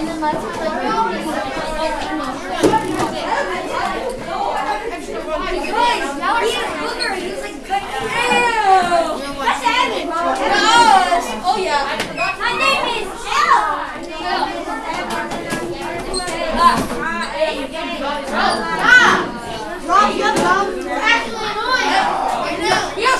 Then let's Oh yeah. My name is Yes, go run.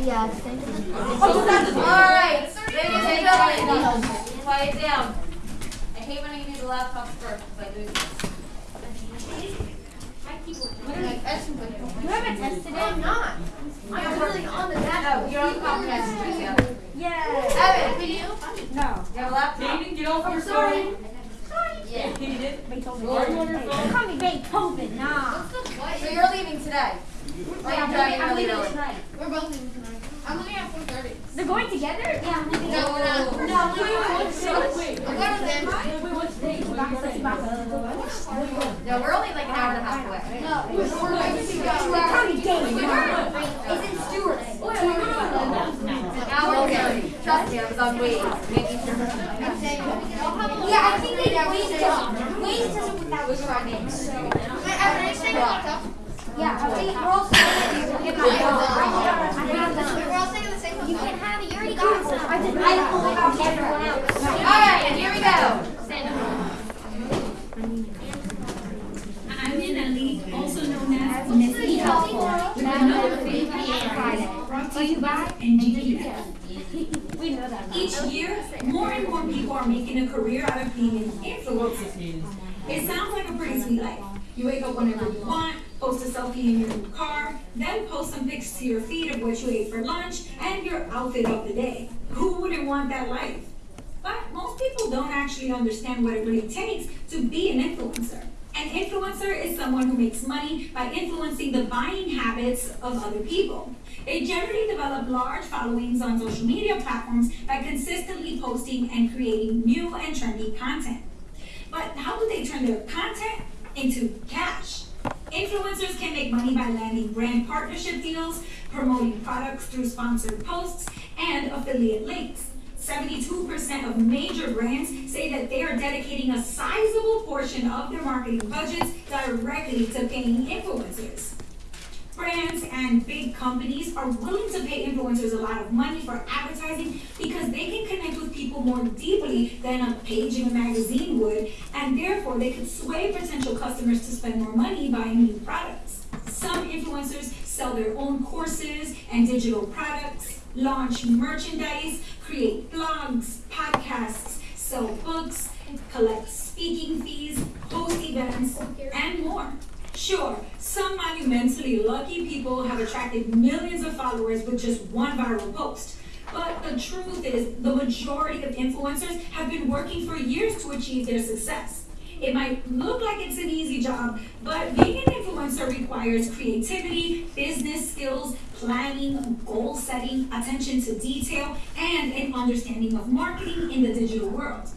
Yeah, thank you. Alright, quiet down. I hate when I use the laptop first, but I do this. You haven't tested it? I'm not. I'm really on the dashboard. You're on the podcast. Yeah. Evan, can you? No. You have a laptop? Get off your Sorry. phone. Yeah. Beethoven. Call me Beethoven. Nah. So you're leaving today? Or you're driving really early? We're both leaving tonight. I'm leaving at 4.30. They're going together? Yeah. No, we're not. No, I'm going with them. No, we're only like an hour and a half away. We're going to go. Call me Dave. It's in Stewart. An hour away. Trust me, I was on Waze. Yeah, I think they Waze doesn't. Waze doesn't without What's your name? Evan, are you staying on laptop? Yeah, we're all staying get my We're all staying in the same hotel. You can have it. You already got some. I did. I pulled it out everyone else. Alright, and here we go. I'm in a league also known as Nestle Helpful with another Free Friday brought to you by NGPF. We know that. Each year, more and more people are making a career out of being an influencer. It sounds like a pretty sweet life. You wake up whenever you want, post a selfie in your new car, then post some pics to your feed of what you ate for lunch and your outfit of the day. Who wouldn't want that life? But most people don't actually understand what it really takes to be an influencer. An influencer is someone who makes money by influencing the buying habits of other people. They generally develop large followings on social media platforms by consistently posting and creating new and trendy content. But how do they turn their content into cash? Influencers can make money by landing brand partnership deals, promoting products through sponsored posts, and affiliate links. 72% of major brands say that they are dedicating a sizable portion of their marketing budgets directly to paying influencers. Brands and big companies are willing to pay influencers a lot of money for advertising because they can connect with people more deeply than a page in a magazine would, and therefore they could sway potential customers to spend more money buying new products. Some influencers sell their own courses and digital products, launch merchandise, create blogs, podcasts, sell books, collect speaking fees, host events, and more. Sure, some monumentally lucky people have attracted millions of followers with just one viral post. But the truth is, the majority of influencers have been working for years to achieve their success. It might look like it's an easy job, but being an influencer requires creativity, business skills, planning, goal setting, attention to detail, and an understanding of marketing in the digital world.